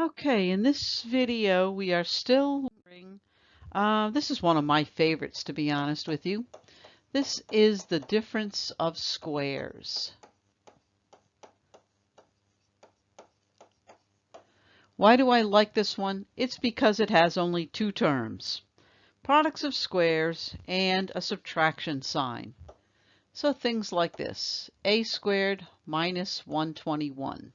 Okay, in this video we are still uh, this is one of my favorites to be honest with you. This is the difference of squares. Why do I like this one? It's because it has only two terms. Products of squares and a subtraction sign. So things like this, a squared minus 121.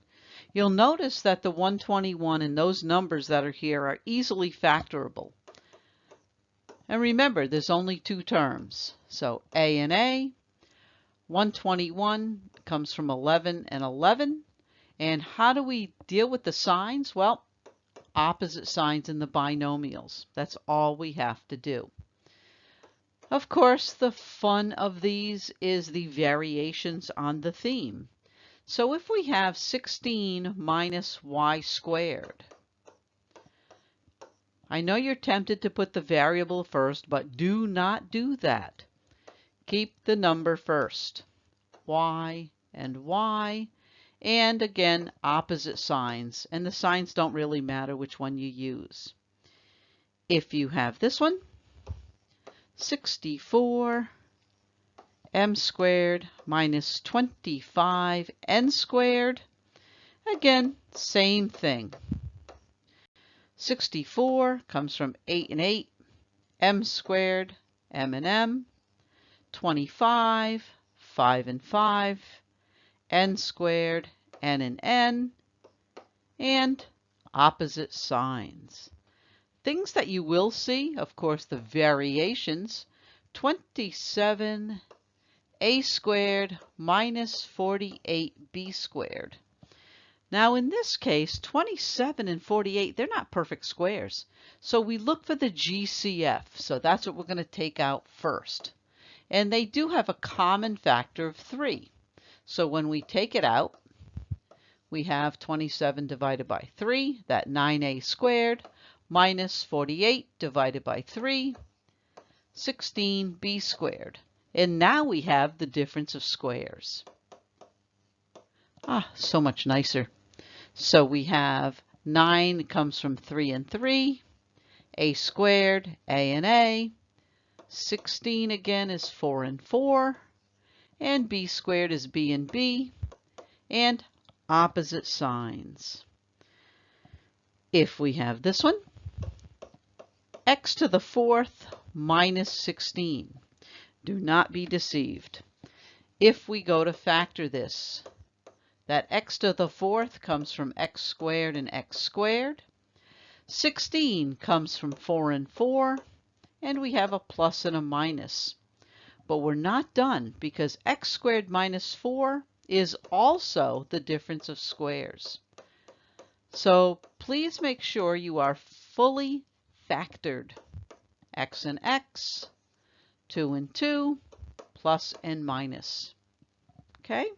You'll notice that the 121 and those numbers that are here are easily factorable. And remember, there's only two terms. So A and A, 121 comes from 11 and 11. And how do we deal with the signs? Well, opposite signs in the binomials. That's all we have to do. Of course, the fun of these is the variations on the theme. So if we have 16 minus y squared, I know you're tempted to put the variable first, but do not do that. Keep the number first. y and y, and again, opposite signs, and the signs don't really matter which one you use. If you have this one, 64 m squared minus 25 n squared. Again, same thing. 64 comes from 8 and 8, m squared, m and m. 25, 5 and 5, n squared, n and n, and opposite signs. Things that you will see, of course, the variations, 27 a squared minus 48b squared. Now in this case, 27 and 48, they're not perfect squares. So we look for the GCF. So that's what we're going to take out first. And they do have a common factor of 3. So when we take it out, we have 27 divided by 3, that 9a squared, minus 48 divided by 3, 16b squared. And now we have the difference of squares. Ah, so much nicer. So we have 9 comes from 3 and 3, a squared, a and a. 16 again is 4 and 4, and b squared is b and b, and opposite signs. If we have this one, x to the fourth minus 16. Do not be deceived. If we go to factor this, that x to the fourth comes from x squared and x squared. 16 comes from 4 and 4, and we have a plus and a minus. But we're not done because x squared minus 4 is also the difference of squares. So please make sure you are fully factored. x and x, 2 and 2, plus and minus. Okay?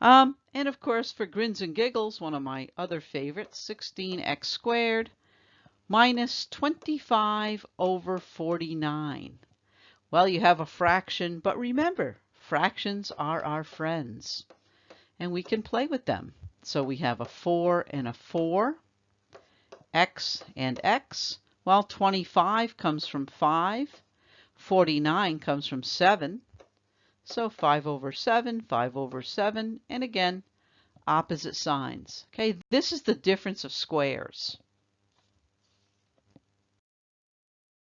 Um, and of course, for grins and giggles, one of my other favorites, 16x squared minus 25 over 49. Well, you have a fraction, but remember, fractions are our friends, and we can play with them. So we have a 4 and a 4, x and x, while 25 comes from 5, 49 comes from 7. So 5 over 7, 5 over 7, and again, opposite signs. Okay, this is the difference of squares.